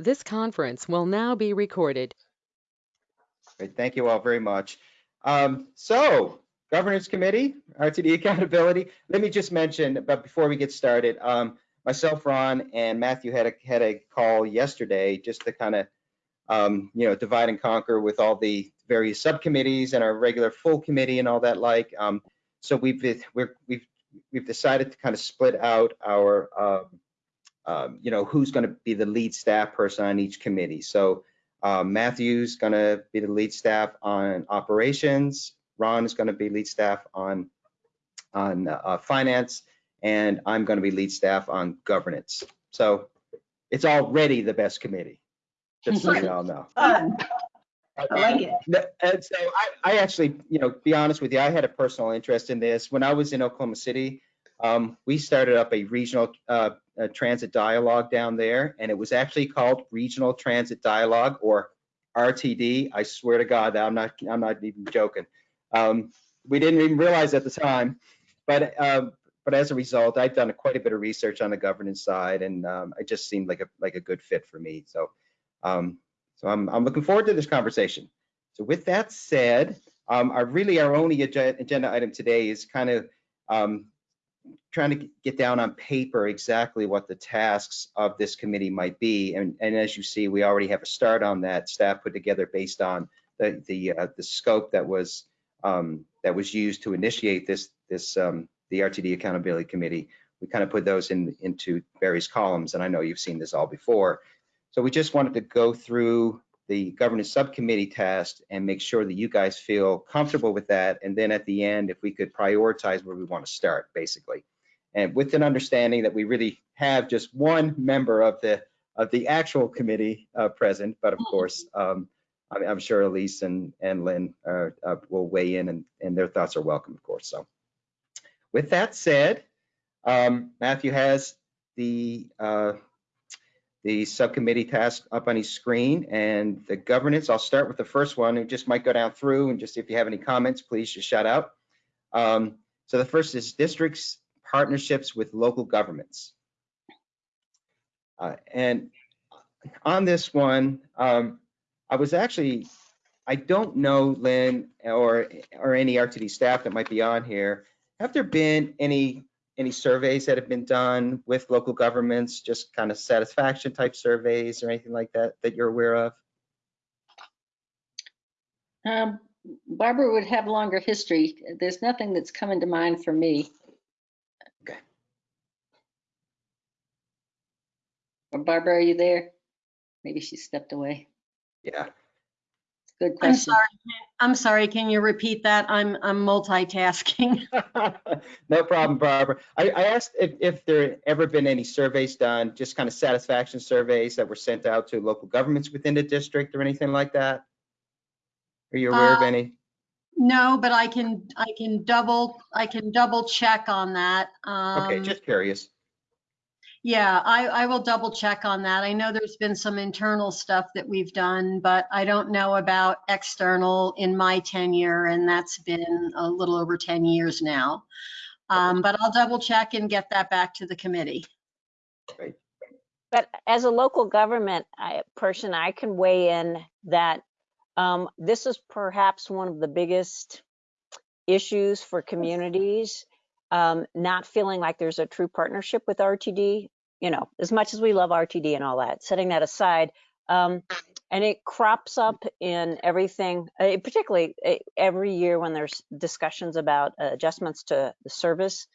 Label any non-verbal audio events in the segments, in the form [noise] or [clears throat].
This conference will now be recorded. Great, thank you all very much. Um, so, Governance Committee, RTD Accountability. Let me just mention, but before we get started, um, myself, Ron, and Matthew had a had a call yesterday just to kind of, um, you know, divide and conquer with all the various subcommittees and our regular full committee and all that like. Um, so we've we're, we've we've decided to kind of split out our, um, you know, who's going to be the lead staff person on each committee. So um, Matthew's going to be the lead staff on operations. Ron is going to be lead staff on on uh, finance, and I'm going to be lead staff on governance. So it's already the best committee, just so you all know. [laughs] Fun. I like it. And so I, I actually, you know, be honest with you, I had a personal interest in this. When I was in Oklahoma City, um, we started up a regional uh, a transit dialogue down there, and it was actually called Regional Transit Dialogue or RTD. I swear to God that I'm not, I'm not even joking. Um, we didn't even realize at the time, but um, but as a result, I've done quite a bit of research on the governance side, and um, it just seemed like a like a good fit for me. So um, so I'm I'm looking forward to this conversation. So with that said, um, our really our only ag- agenda item today is kind of um, trying to get down on paper exactly what the tasks of this committee might be. And, and as you see, we already have a start on that staff put together based on the the, uh, the scope that was um, that was used to initiate this this um, the RTD Accountability Committee. We kind of put those in into various columns, and I know you've seen this all before. So we just wanted to go through the governance subcommittee task and make sure that you guys feel comfortable with that. And then at the end, if we could prioritize where we want to start, basically. And with an understanding that we really have just one member of the of the actual committee uh, present, but of course, um, I'm, I'm sure Elise and, and Lynn uh, uh, will weigh in and, and their thoughts are welcome, of course. So with that said, um, Matthew has the uh, the subcommittee task up on his screen and the governance. I'll start with the first one and just might go down through and just if you have any comments, please just shout out. Um, so the first is districts partnerships with local governments. Uh, and on this one, um, I was actually, I don't know, Lynn, or or any RTD staff that might be on here. Have there been any any surveys that have been done with local governments, just kind of satisfaction type surveys or anything like that that you're aware of? Um, Barbara would have longer history. There's nothing that's coming to mind for me. Okay. Barbara, are you there? Maybe she stepped away. Yeah. Good I'm sorry, I'm sorry, can you repeat that? I'm, I'm multitasking. [laughs] no problem, Barbara. I, I asked if, if there ever been any surveys done, just kind of satisfaction surveys that were sent out to local governments within the district or anything like that? Are you aware of Uh, any? No, but I can, I can double, I can double check on that. Okay, Um, just curious. Yeah, I, I will double check on that. I know there's been some internal stuff that we've done, but I don't know about external in my tenure, and that's been a little over 10 years now. Um, But I'll double check and get that back to the committee. But as a local government I- person, I can weigh in that um, this is perhaps one of the biggest issues for communities, um, not feeling like there's a true partnership with RTD. You know, as much as we love RTD and all that, setting that aside, um, and it crops up in everything, uh, particularly uh, every year when there's discussions about uh, adjustments to the service,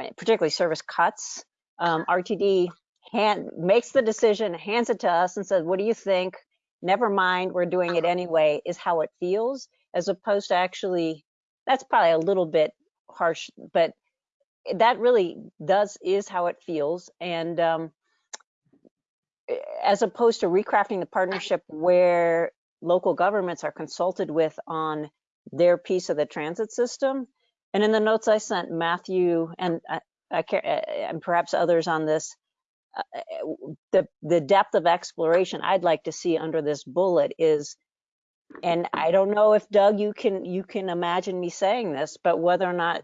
uh, particularly service cuts. Um, RTD hand makes the decision, hands it to us, and says, "What do you think?" Never mind, we're doing it anyway. Is how it feels, as opposed to actually. That's probably a little bit harsh, but that really does is how it feels, and um, eh, as opposed to recrafting the partnership where local governments are consulted with on their piece of the transit system. And in the notes I sent Matthew and uh, I, I, ca- eh, eh, and perhaps others on this, uh, the the depth of exploration I'd like to see under this bullet is, and I don't know if Doug you can you can imagine me saying this, but whether or not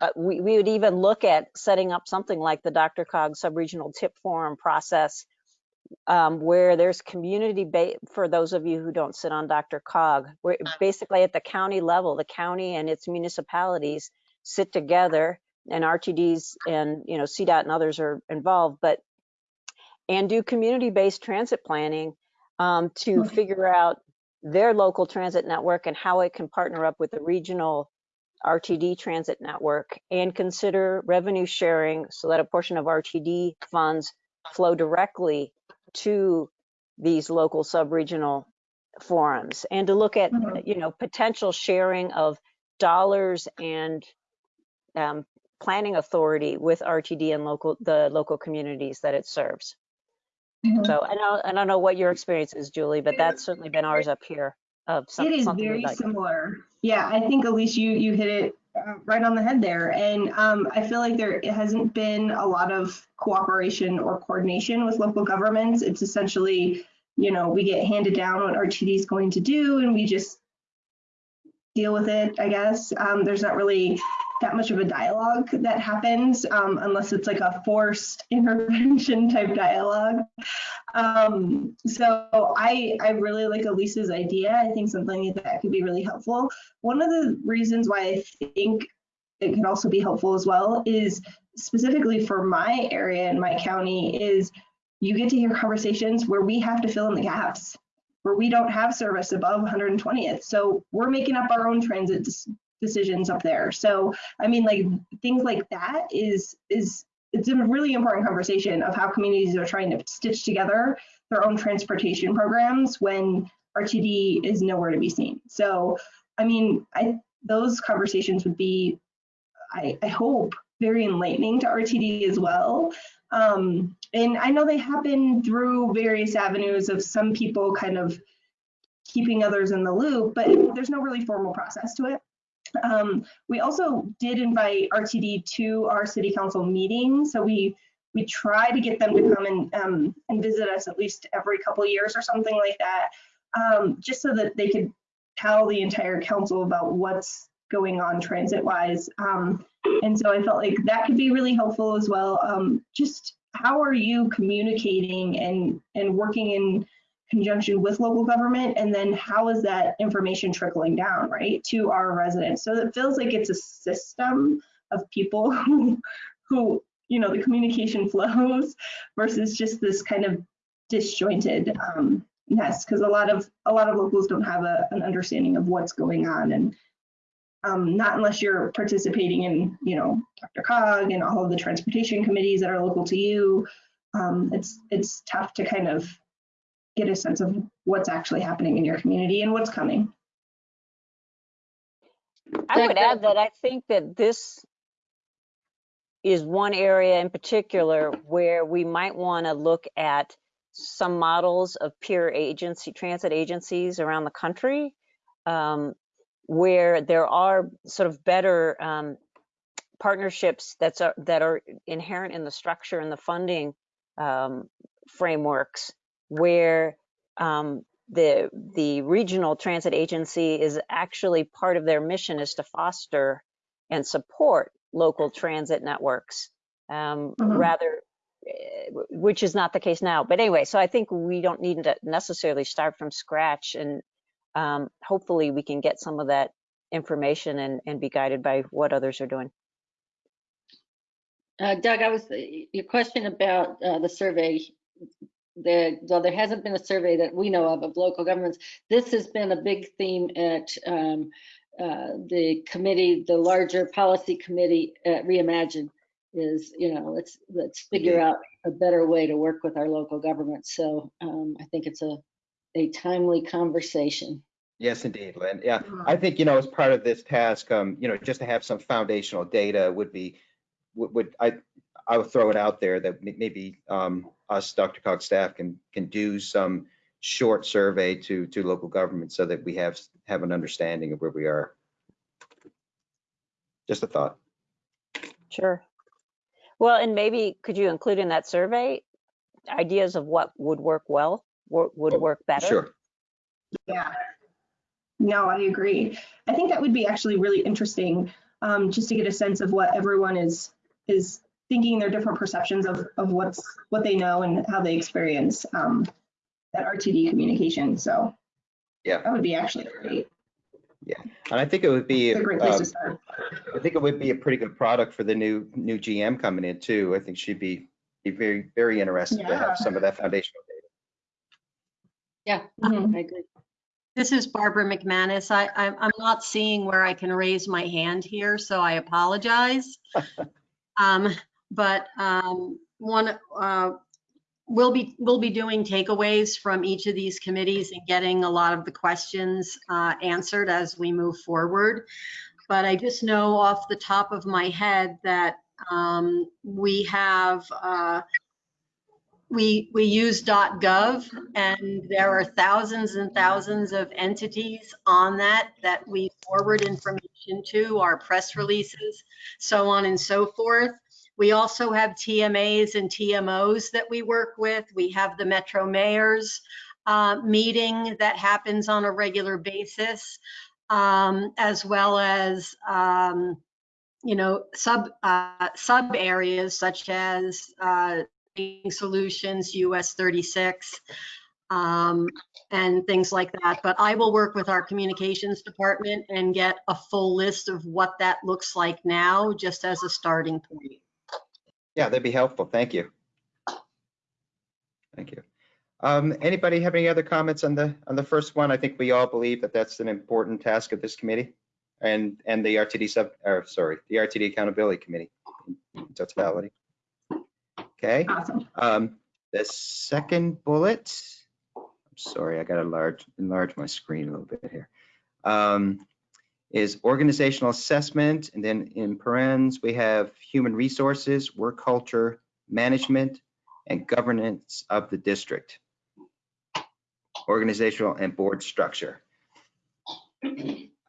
uh, we we would even look at setting up something like the DRCOG subregional TIP forum process um, where there's community for those of you who don't sit on DRCOG, where basically at the county level, the county and its municipalities sit together and RTDs and, you know, CDOT and others are involved, but and do community-based transit planning um, to Okay. figure out their local transit network and how it can partner up with the regional RTD transit network and consider revenue sharing so that a portion of RTD funds flow directly to these local sub-regional forums and to look at, Mhm. you know, potential sharing of dollars and um, planning authority with RTD and local, the local communities that it serves. Mhm. So I know, I don't know what your experience is, Julie, but that's certainly been ours up here of some- It is very like. similar. Yeah, I think Elise, you you hit it uh, right on the head there, and um, I feel like there hasn't been a lot of cooperation or coordination with local governments. It's essentially, you know, we get handed down what RTD is going to do, and we just deal with it. I guess um, there's not really that much of a dialogue that happens um, unless it's like a forced [laughs] intervention type dialogue. Um, so I I really like Elise's idea. I think something that could be really helpful. One of the reasons why I think it could also be helpful as well is specifically for my area and my county is you get to hear conversations where we have to fill in the gaps where we don't have service above 120th. So we're making up our own transit decisions up there. So I mean like things like that is is it's a really important conversation of how communities are trying to stitch together their own transportation programs when RTD is nowhere to be seen. So, I mean, I those conversations would be, I, I hope, very enlightening to RTD as well. Um, and I know they happen through various avenues of some people kind of keeping others in the loop, but there's no really formal process to it. Um, we also did invite RTD to our city council meeting, so we we try to get them to come and um, and visit us at least every couple years or something like that, um, just so that they could tell the entire council about what's going on transit wise. Um, and so I felt like that could be really helpful as well. Um, just how are you communicating and and working in conjunction with local government and then how is that information trickling down right to our residents? So it feels like it's a system of people [laughs] who who you know the communication [laughs] flows versus just this kind of disjointed um nest because a lot of a lot of locals don't have a, an understanding of what's going on and um, not unless you're participating in you know DRCOG and all of the transportation committees that are local to you. Um, it's it's tough to kind of get a sense of what's actually happening in your community and what's coming. I would add that I think that this is one area in particular where we might want to look at some models of peer agency, transit agencies around the country, um, where there are sort of better um, partnerships that's a, that are inherent in the structure and the funding um, frameworks, where um, the the regional transit agency is actually part of their mission is to foster and support local transit networks um, Mhm. rather eh, which is not the case now but anyway so i think we don't need to necessarily start from scratch and um, hopefully we can get some of that information and, and be guided by what others are doing Uh, Doug, I was, your question about uh, the survey, the, though there hasn't been a survey that we know of of local governments, this has been a big theme at um, uh, the committee, the larger policy committee at Reimagine is, you know, let's, let's figure out a better way to work with our local governments. So um, I think it's a, a timely conversation. Yes, indeed, Lynn. Yeah, I think, you know, as part of this task, um, you know, just to have some foundational data would be, would, would I, I would throw it out there that maybe um, us, DRCOG staff can, can do some short survey to, to local government so that we have, have an understanding of where we are. Just a thought. sure well and maybe could you include in that survey ideas of what would work well wo- would Oh, work better Sure. Yeah. No, I agree. I think that would be actually really interesting, um, just to get a sense of what everyone is is thinking their different perceptions of, of what's, what they know and how they experience um, that RTD communication. So Yeah. that would be actually great. Yeah, and I think it would be, It's a great place um, to start. I think it would be a pretty good product for the new, new GM coming in too. I think she'd be, be very, very interested to have some of that foundational data. Yeah, Mhm. I agree. This is Barbara McManus. I, I'm, I'm not seeing where I can raise my hand here, so I apologize. [laughs] Um, but, um, one, uh, we'll be, we'll be doing takeaways from each of these committees and getting a lot of the questions, uh, answered as we move forward. But I just know off the top of my head that, um, we have, uh, we, we use .gov and there are thousands and thousands of entities on that that we forward information to, our press releases, so on and so forth. We also have TMAs and TMOs that we work with. We have the Metro Mayors uh, meeting that happens on a regular basis, um, as well as um, you know, sub, uh, sub areas such as, uh, solutions, US 36, um, and things like that. But I will work with our communications department and get a full list of what that looks like now, just as a starting point. Yeah, that'd be helpful. Thank you. Thank you. Um, anybody have any other comments on the, on the first one? I think we all believe that that's an important task of this committee and, and the RTD sub, or sorry, the RTD Accountability Committee in totality. Okay, Awesome. um, the second bullet, I'm sorry, I gotta enlarge, enlarge my screen a little bit here. Um, is organizational assessment, and then in parens, we have human resources, work culture, management, and governance of the district. Organizational and board structure.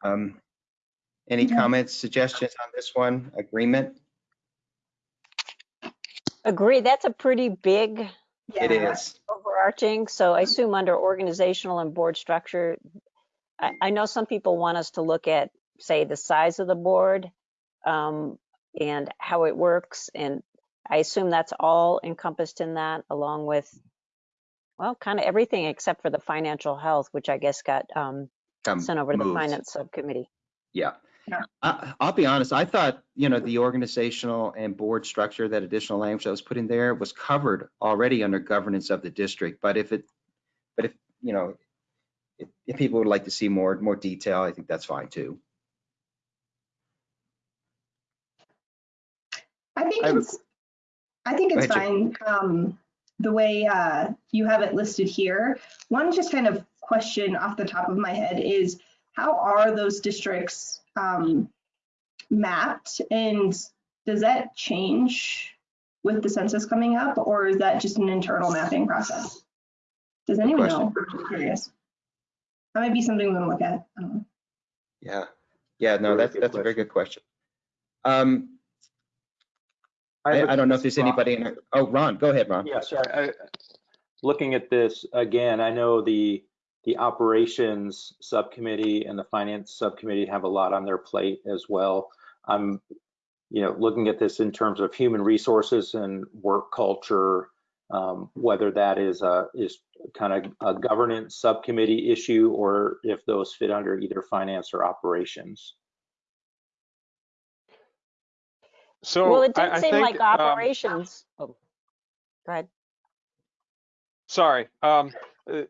Um, Any Okay. comments, suggestions on this one? Agreement? Agree, that's a pretty big It Yeah. is. overarching, so I assume under organizational and board structure, I, I know some people want us to look at, say, the size of the board um, and how it works, and I assume that's all encompassed in that, along with, well, kind of everything except for the financial health, which I guess got um, Um, sent over to the finance subcommittee. Yeah. Yeah. I, I'll be honest, I thought, you know, the organizational and board structure, that additional language that was put in there was covered already under governance of the district. But if it, but if, you know, if, if people would like to see more, more detail, I think that's fine too. I think I it's, I think it's fine, um, the way, uh, you have it listed here. One just kind of question off the top of my head is, how are those districts, um, mapped? And does that change with the census coming up, or is that just an internal mapping process? Does anyone know? I'm curious. That might be something we can look at. I don't know. Yeah. Yeah, no, that's, that's a very good question. Um, I, have a- I don't know if there's Ron. anybody in, there- oh, Ron, go ahead, Ron. Yeah, sorry. I- Looking at this again, I know the, the operations subcommittee and the finance subcommittee have a lot on their plate as well. I'm, you know, looking at this in terms of human resources and work culture, um, whether that is a, is kind of a governance subcommittee issue or if those fit under either finance or operations. So Well, it I- did I seem think, like um, operations. Oh, Go ahead. Sorry. Um, uh,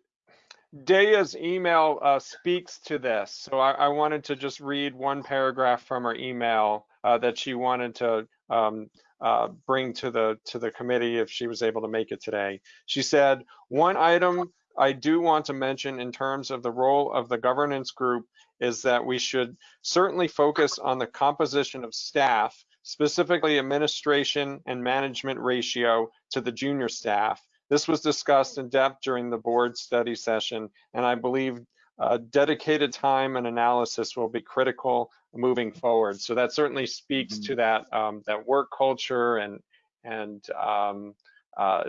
Daya's email uh, speaks to this. So I, I wanted to just read one paragraph from her email uh, that she wanted to um, uh, bring to the to the committee if she was able to make it today. She said, one item I do want to mention in terms of the role of the governance group is that we should certainly focus on the composition of staff, specifically administration and management ratio to the junior staff. This was discussed in depth during the board study session, and I believe uh, dedicated time and analysis will be critical moving forward. So that certainly speaks to that um, that work culture and and um, uh,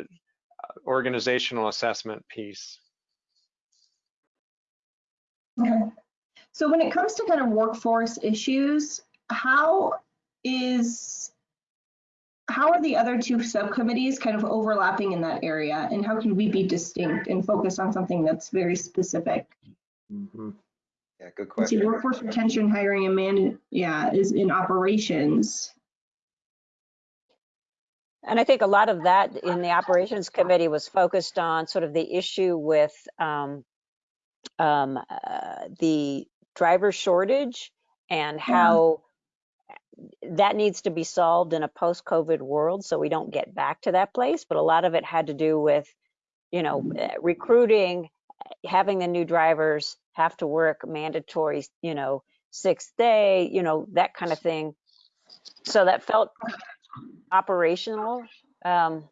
organizational assessment piece. Okay. So when it comes to kind of workforce issues, how is, how are the other two subcommittees kind of overlapping in that area? And how can we be distinct and focus on something that's very specific? Mhm. Yeah, good Let's See, question. workforce retention, hiring and man, yeah, is in operations. And I think a lot of that in the operations committee was focused on sort of the issue with um, um, uh, the driver shortage and how that needs to be solved in a post-COVID world so we don't get back to that place. But a lot of it had to do with, you know, eh, recruiting, having the new drivers have to work mandatory, you know, sixth day, you know, that kind of thing. So that felt operational. Um,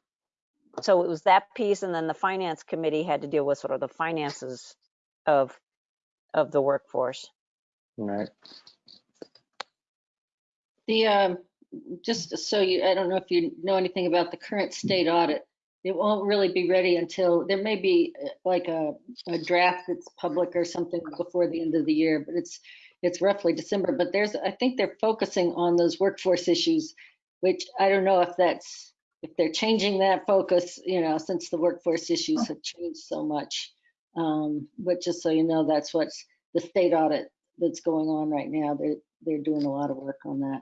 so it was that piece, and then the finance committee had to deal with sort of the finances of of the workforce. Right. The, um, just so you, I don't know if you know anything about the current state audit. It won't really be ready until, there may be uh, like a, a draft that's public or something before the end of the year, but it's, it's roughly December, but there's, I think they're focusing on those workforce issues, which I don't know if that's, if they're changing that focus, you know, since the workforce issues have changed so much. Um, but just so you know, that's what's the state audit that's going on right now. They're, they're doing a lot of work on that.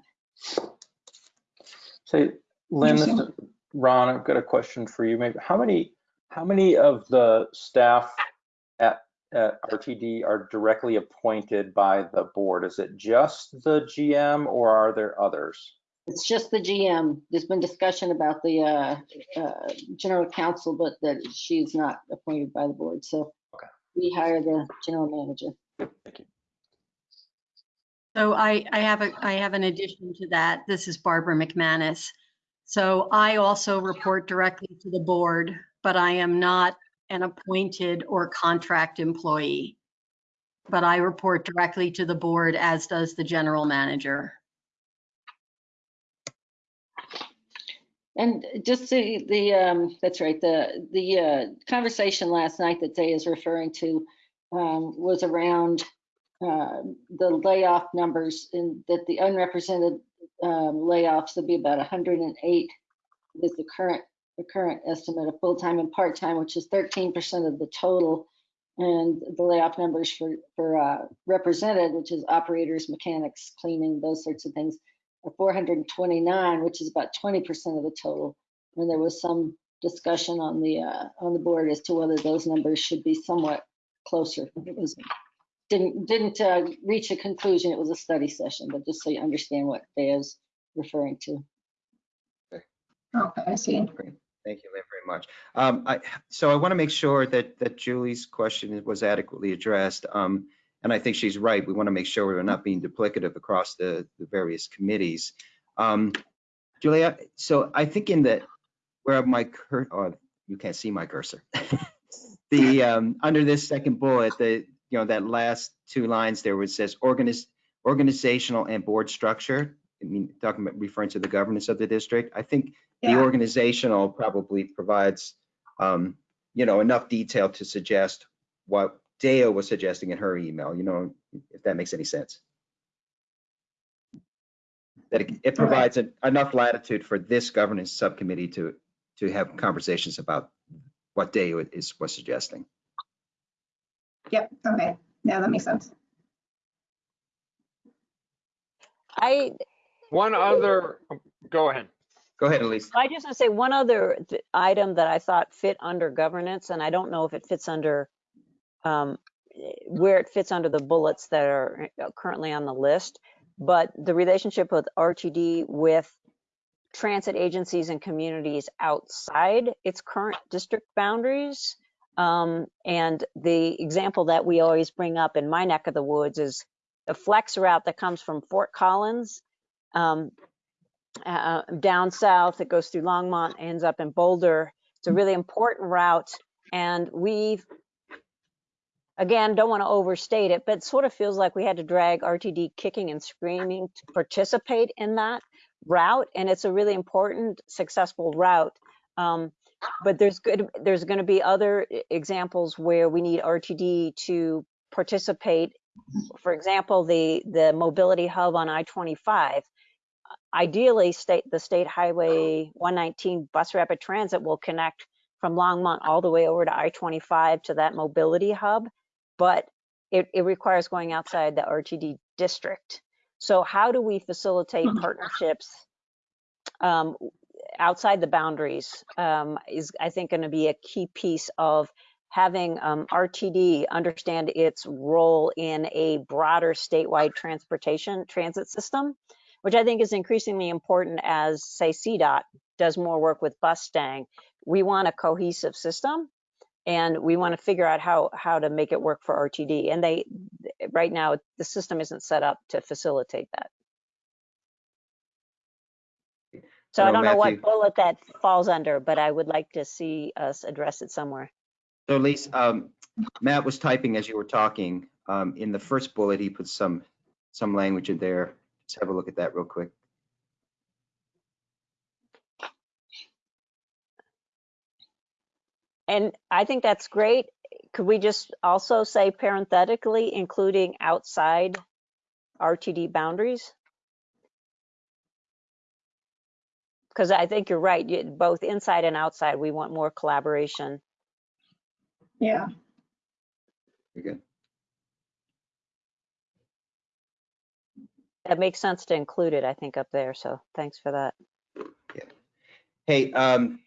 So Lynn, this is- Interesting. Ron, I've got a question for you. Maybe how many, how many of the staff at, at RTD are directly appointed by the board? Is it just the GM or are there others? It's just the GM. There's been discussion about the uh, uh, general counsel, but that she's not appointed by the board. So Okay. we hire the general manager. Thank you. So I, I have a, I have an addition to that. This is Barbara McManus. So I also report directly to the board, but I am not an appointed or contract employee. But I report directly to the board, as does the general manager. And just the, the, um, that's right, the, the, uh, conversation last night that Day is referring to, um, was around, uh, the layoff numbers and that the unrepresented, um, layoffs would be about hundred and eight is the current, the current estimate of full-time and part-time, which is thirteen percent of the total. And the layoff numbers for, for, uh, represented, which is operators, mechanics, cleaning, those sorts of things, are 429, which is about 20% of the total. And there was some discussion on the, uh, on the board as to whether those numbers should be somewhat closer. It was, didn't, didn't uh, reach a conclusion. It was a study session, but just so you understand what Day is referring to. Okay, I see. Great. Thank you, very much. Um, I, so I want to make sure that, that Julie's question was adequately addressed. Um, and I think she's right. We want to make sure we're not being duplicative across the, the various committees. Um, Julia, so I think in the, where my cur, oh, you can't see my cursor. [laughs] The, um, under this second bullet, the, you know, that last two lines there where it says organiz, organizational and board structure. I mean, talking about referring to the governance of the district. I think the organizational probably provides, um, you know, enough detail to suggest what Deo was suggesting in her email, you know, if that makes any sense. That it, it provides en- enough latitude for this governance subcommittee to, to have conversations about what Deo is, was suggesting. Yep, okay. Yeah, that makes sense. I One other, go ahead. Go ahead, Elise. I just want to say one other item that I thought fit under governance, and I don't know if it fits under um, where it fits under the bullets that are uh, currently on the list, but the relationship with RTD with transit agencies and communities outside its current district boundaries. Um, and the example that we always bring up in my neck of the woods is the flex route that comes from Fort Collins um, uh, down south. It goes through Longmont, ends up in Boulder. It's a really important route. And we've, again, don't want to overstate it, but it sort of feels like we had to drag RTD kicking and screaming to participate in that route. And it's a really important, successful route. Um, but there's good, there's going to be other examples where we need RTD to participate. For example, the, the mobility hub on I-25 ideally, state, the State Highway 119 bus rapid transit will connect from Longmont all the way over to I-25 to that mobility hub, but it, it requires going outside the RTD district. So how do we facilitate partnerships um, outside the boundaries um, is, I think, going to be a key piece of having um, RTD understand its role in a broader statewide transportation transit system, which I think is increasingly important as, say, CDOT does more work with Bustang. We want a cohesive system and we want to figure out how how to make it work for RTD. And they right now the system isn't set up to facilitate that. So I don't know what bullet that falls under, but I would like to see us address it somewhere. So Elise, um, Matt was typing as you were talking. Um, in the first bullet, he put some, some language in there. Let's have a look at that real quick. And I think that's great. Could we just also say parenthetically, including outside RTD boundaries? Because I think you're right, you- both inside and outside, we want more collaboration. Yeah. Very good. That makes sense to include it, I think, up there, so thanks for that. Yeah. Hey, um,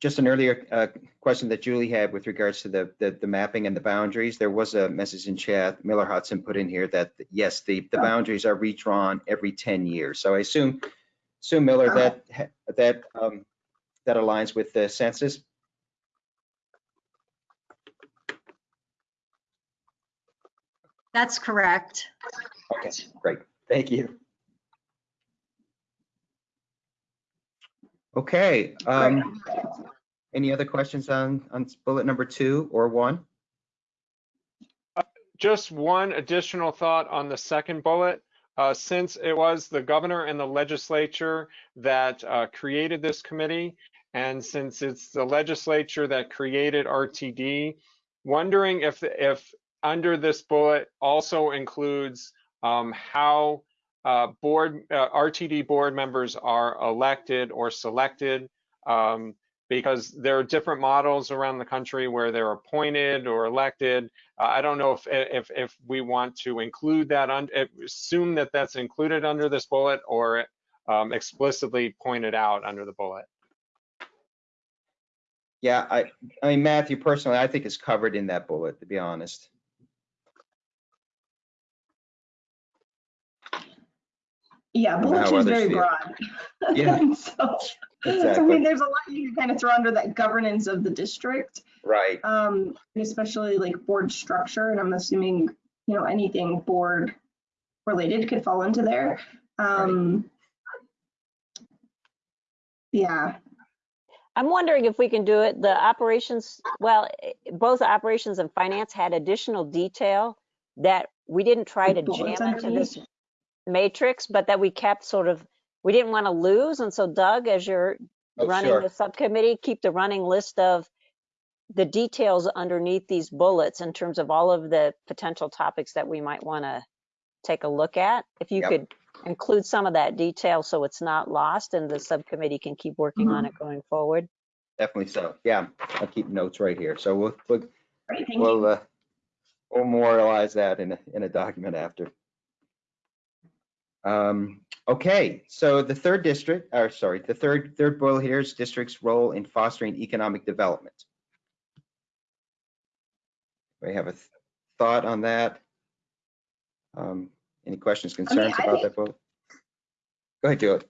just an earlier, uh, question that Julie had with regards to the, the, the mapping and the boundaries. There was a message in chat, Miller Hudson put in here that, yes, the, the Oh. boundaries are redrawn every 10 years. So I assume, assume Miller, Oh. that, that, um, that aligns with the census? That's correct. Okay, great. Thank you. Okay, um, any other questions on, on bullet number two or one? Just one additional thought on the second bullet. Uh, Since it was the governor and the legislature that uh, created this committee, and since it's the legislature that created RTD, wondering if, if under this bullet also includes um, how uh, board, uh, RTD board members are elected or selected. um, Because there are different models around the country where they're appointed or elected. Uh, I don't know if, if, if we want to include that, un- assume that that's included under this bullet or um, explicitly pointed out under the bullet. Yeah, I, I mean, Matthew, personally, I think is covered in that bullet, to be honest. Yeah, don't bullet is very broad. [laughs] Yeah. And [laughs] so, so I mean, there's a lot you can kind of throw under that governance of the district, Right, um, especially like board structure. And I'm assuming, you know, anything board related could fall into there. Um, yeah, I'm wondering if we can do it, the operations, well, both operations and finance had additional detail that we didn't try to jam into this underneath? Matrix, but that we kept sort of, we didn't want to lose. And so Doug, as you're Oh, running sure. the subcommittee, keep the running list of the details underneath these bullets in terms of all of the potential topics that we might want to take a look at. If you Yep. could include some of that detail so it's not lost and the subcommittee can keep working on it going forward. definitely so. Yeah, I'll keep notes right here. So we'll, we'll, great, thank we'll, uh, we'll memorialize that in a, in a document after. Um, okay, so the third district, or sorry, the third, third bullet here is district's role in fostering economic development. We have a th- thought on that? Um, any questions, concerns I about think- that bullet? Go ahead, Julie.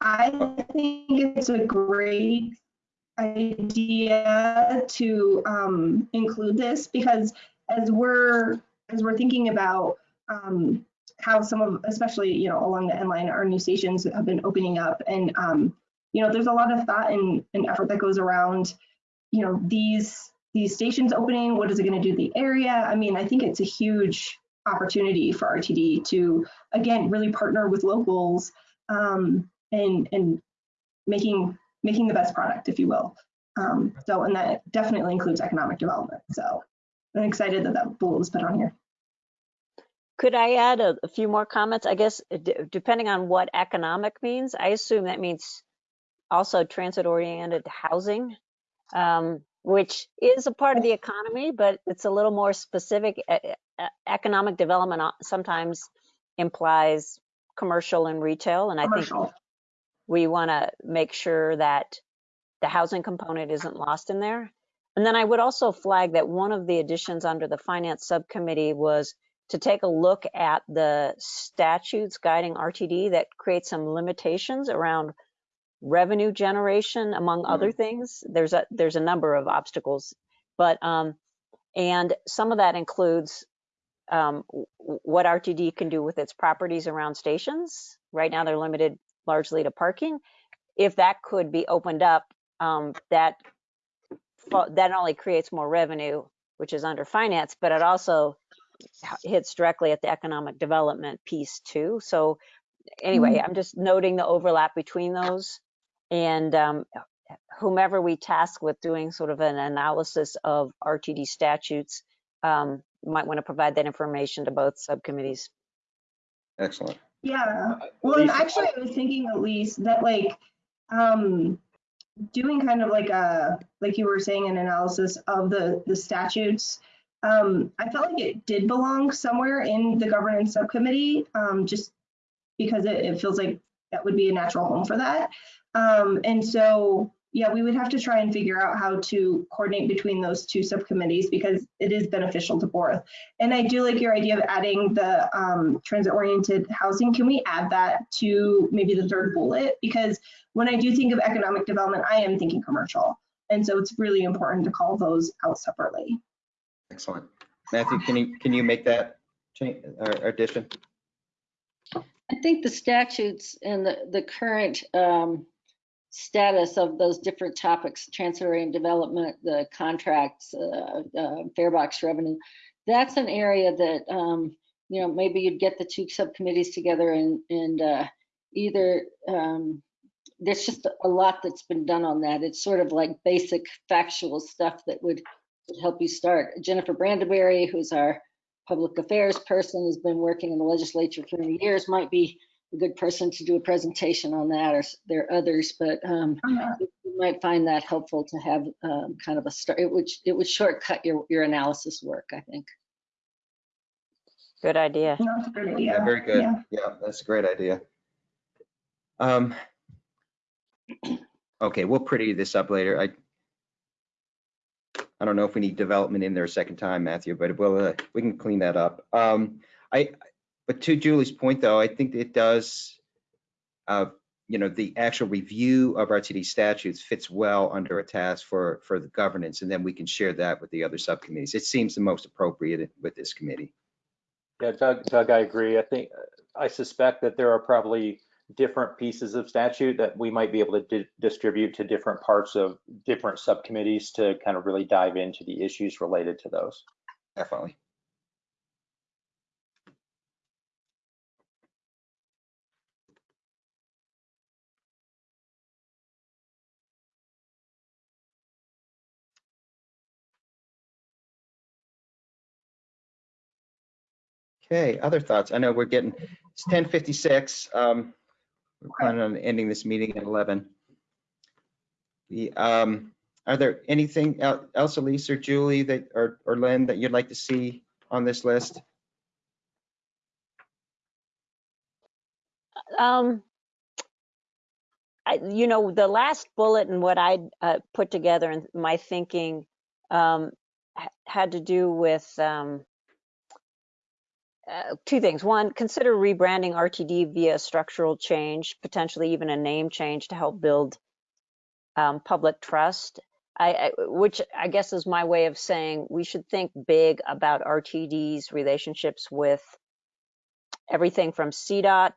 I think it's a great idea to um, include this because as we're as we're thinking about um, how some of, especially you know along the N Line, our new stations have been opening up, and um, you know there's a lot of thought and, and effort that goes around, you know these these stations opening. What is it going to do to the area? I mean, I think it's a huge opportunity for RTD to again really partner with locals. Um, and and making making the best product, if you will. Um, so, and that definitely includes economic development. So, I'm excited that that bullet was put on here. Could I add a, a few more comments? I guess uh, d- depending on what economic means, I assume that means also transit-oriented housing, um, which is a part of the economy, but it's a little more specific. Economic development sometimes implies commercial and retail, and I think we want to make sure that the housing component isn't lost in there. And then I would also flag that one of the additions under the finance subcommittee was to take a look at the statutes guiding RTD that create some limitations around revenue generation, among other things. There's a there's a number of obstacles, but um, and some of that includes um, what RTD can do with its properties around stations. Right now, they're limited largely to parking. If that could be opened up, um, that that only creates more revenue, which is under finance, but it also hits directly at the economic development piece too. So anyway, I'm just noting the overlap between those. And um, whomever we task with doing sort of an analysis of RTD statutes um, might want to provide that information to both subcommittees. Excellent. Yeah. Well, and Lisa, actually, I was thinking at least that like, um, doing kind of like a, like you were saying, an analysis of the, the statutes. Um, I felt like it did belong somewhere in the governance subcommittee, um, just because it, it feels like that would be a natural home for that. Um, and so, yeah, we would have to try and figure out how to coordinate between those two subcommittees because it is beneficial to both. And I do like your idea of adding the um, transit-oriented housing. Can we add that to maybe the third bullet? Because when I do think of economic development, I am thinking commercial. And so it's really important to call those out separately. Excellent. Matthew, can you, can you make that change or addition? I think the statutes and the, the current um, status of those different topics, transit-oriented development, the contracts, uh, uh, fare box revenue, that's an area that, um, you know, maybe you'd get the two subcommittees together and, and uh, either, um, there's just a lot that's been done on that. It's sort of like basic factual stuff that would would help you start. Jennifer Brandeberry, who's our public affairs person, has been working in the legislature for many years, might be a good person to do a presentation on that, or there are others, but um, you might find that helpful to have um, kind of a start. It would, it would shortcut your, your analysis work, I think. Good idea. No, That's a idea. Yeah, very good. Yeah. Yeah, that's a great idea. Um, [clears throat] okay, we'll pretty this up later. I I don't know if we need development in there a second time, Matthew, but we'll, uh, we can clean that up. Um, I, but to Julie's point, though, I think it does, uh, you know, the actual review of RTD statutes fits well under a task for, for the governance, and then we can share that with the other subcommittees. It seems the most appropriate with this committee. Yeah, Doug, Doug, I agree. I think, I suspect that there are probably different pieces of statute that we might be able to di- distribute to different parts of different subcommittees to kind of really dive into the issues related to those. Definitely. Okay, other thoughts? I know we're getting, it's 10:56. Um, We're planning on ending this meeting at 11. The, um, are there anything el- else, Elise or Julie, that, or, or Lynn, that you'd like to see on this list? Um, I, you know, the last bullet and what I uh, put together in my thinking um, ha- had to do with um, uh, two things. One, consider rebranding RTD via structural change, potentially even a name change to help build um, public trust. I, I, which I guess is my way of saying we should think big about RTD's relationships with everything from CDOT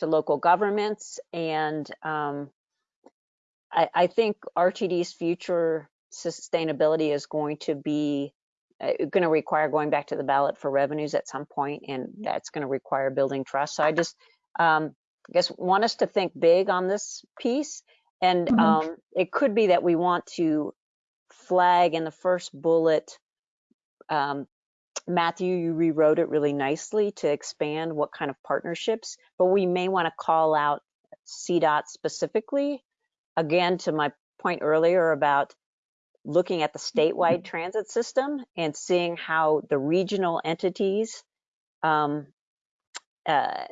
to local governments. And um, I, I think RTD's future sustainability is going to be going to require going back to the ballot for revenues at some point, and that's going to require building trust. So I just, um, I guess, want us to think big on this piece. And Mhm. um, it could be that we want to flag in the first bullet um, Matthew, you rewrote it really nicely to expand what kind of partnerships, but we may want to call out CDOT specifically. Again, to my point earlier about looking at the statewide transit system and seeing how the regional entities um, uh,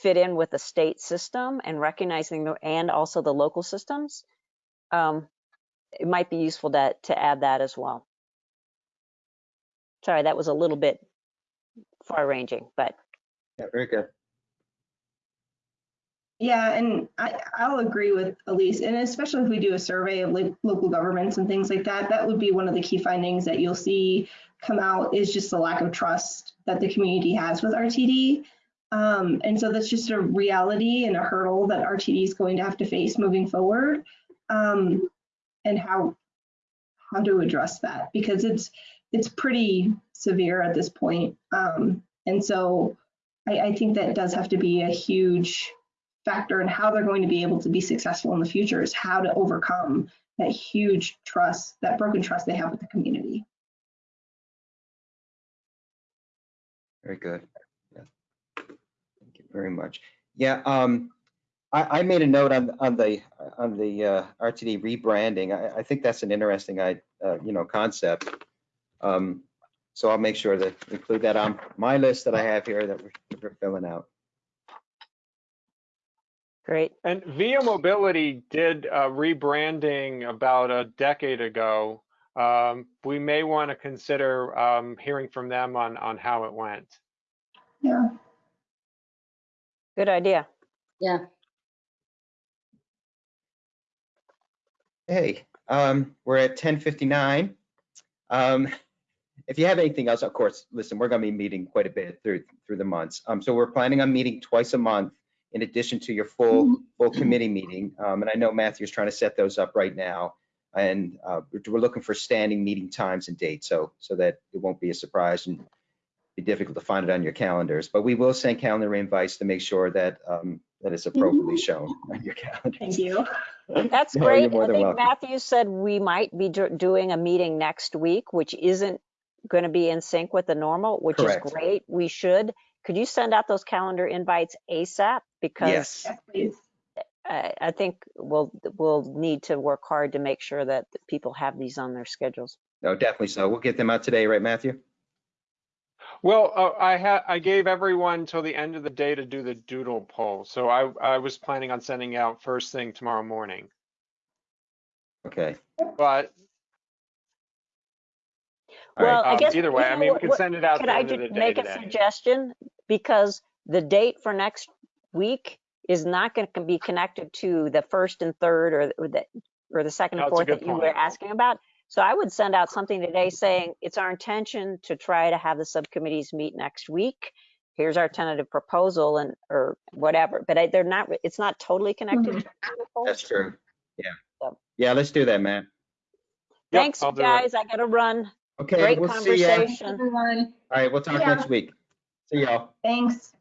fit in with the state system and recognizing the, and also the local systems. Um, it might be useful to, to add that as well. Sorry, that was a little bit far ranging, but Yeah, very good. Yeah, and I, I'll agree with Elise, and especially if we do a survey of like local governments and things like that, that would be one of the key findings that you'll see come out is just the lack of trust that the community has with RTD. Um, and so that's just a reality and a hurdle that RTD is going to have to face moving forward. Um, and how how to address that because it's it's pretty severe at this point. Um, and so I, I think that does have to be a huge factor in how they're going to be able to be successful in the future is how to overcome that huge trust, that broken trust they have with the community. Very good. Yeah. Thank you very much. Yeah, um, I, I made a note on, on the, on the, uh, RTD rebranding. I, I think that's an interesting, I, uh, you know, concept. Um, so I'll make sure to include that on my list that I have here that we're, we're filling out. Great. And Via Mobility did rebranding about a decade ago. Um, we may want to consider um, hearing from them on, on how it went. Yeah. Good idea. Yeah, Hey, um, we're at ten fifty-nine. Um, if you have anything else, of course, listen, we're gonna be meeting quite a bit through, through the months. Um, so we're planning on meeting twice a month in addition to your full, full committee meeting. Um, and I know Matthew's trying to set those up right now. And, uh, we're, we're looking for standing meeting times and dates, so, so that it won't be a surprise and be difficult to find it on your calendars. But we will send calendar invites to make sure that, um, that it's appropriately shown on your calendar. Thank you. [laughs] That's No, great. I think welcome. Matthew said we might be do- doing a meeting next week, which isn't going to be in sync with the normal, which Correct. is great. We should. Could you send out those calendar invites ASAP? Because Yes, Yes. I, I think we'll, we'll need to work hard to make sure that people have these on their schedules. no, definitely so. We'll get them out today, right, Matthew? Well, uh, I had, I gave everyone till the end of the day to do the doodle poll. So I, I was planning on sending out first thing tomorrow morning. Okay. But All right. Well, I um, guess. either you way, I mean, we what- can send it out at Could the I end of the ju- day make a today. suggestion? Because the date for next week is not going to be connected to the first and third or, or the, or the second and That's a fourth that you were asking about. So I would send out something today saying it's our intention to try to have the subcommittees meet next week. Here's our tentative proposal and, or whatever, but I- they're not, it's not totally connected. Mm-hmm. to the doodle. That's true. Yeah. So- Yeah, let's do that, Matt. Yep, Thanks, I'll you do it. guys. I gotta run. Okay, Great we'll see ya. conversation. Everyone, All right, we'll talk Yeah. next week. See y'all. thanks.